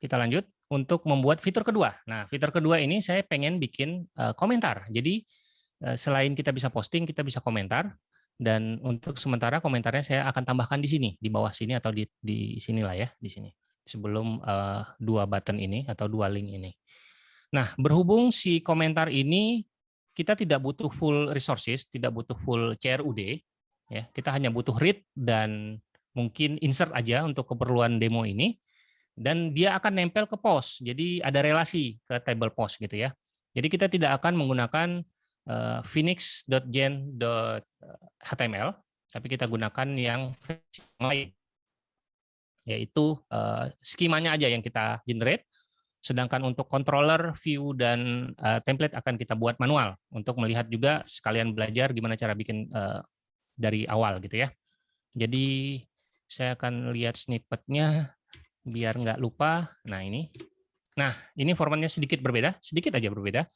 kita lanjut untuk membuat fitur kedua. Nah, fitur kedua ini saya pengen bikin uh, komentar. Jadi uh, selain kita bisa posting, kita bisa komentar. Dan untuk sementara komentarnya saya akan tambahkan di sini, di bawah sini atau di di sinilah ya, di sini. Sebelum uh, dua button ini atau dua link ini. Nah, berhubung si komentar ini kita tidak butuh full resources, tidak butuh full CRUD, ya. Kita hanya butuh read dan mungkin insert aja untuk keperluan demo ini dan dia akan nempel ke post. Jadi ada relasi ke table post gitu ya. Jadi kita tidak akan menggunakan uh, phoenix.gen.html, tapi kita gunakan yang lain, yaitu uh, skemanya aja yang kita generate. Sedangkan untuk controller, view, dan uh, template akan kita buat manual untuk melihat juga sekalian belajar gimana cara bikin uh, dari awal gitu ya. Jadi saya akan lihat snippetnya biar nggak lupa. Nah ini, nah ini formatnya sedikit berbeda, sedikit aja berbeda.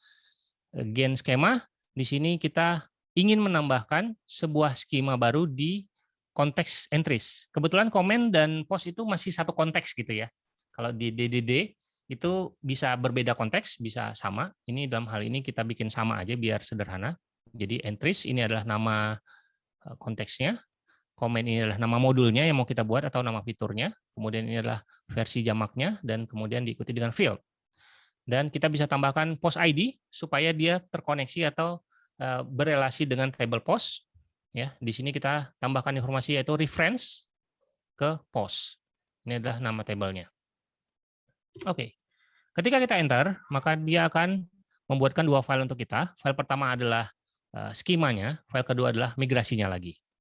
Gen skema di sini kita ingin menambahkan sebuah skema baru di konteks entries. Kebetulan komen dan post itu masih satu konteks gitu ya. Kalau di DDD itu bisa berbeda konteks, bisa sama. Ini dalam hal ini kita bikin sama aja biar sederhana. Jadi entries ini adalah nama eh, konteksnya, komen ini adalah nama modulnya yang mau kita buat atau nama fiturnya, kemudian ini adalah versi jamaknya, dan kemudian diikuti dengan field. Dan kita bisa tambahkan post ID supaya dia terkoneksi atau uh, berelasi dengan table post. Ya, di sini kita tambahkan informasi yaitu reference ke post. Ini adalah nama tabelnya. Oke, ketika kita enter, maka dia akan membuatkan dua file untuk kita. File pertama adalah uh, skemanya, file kedua adalah migrasinya lagi.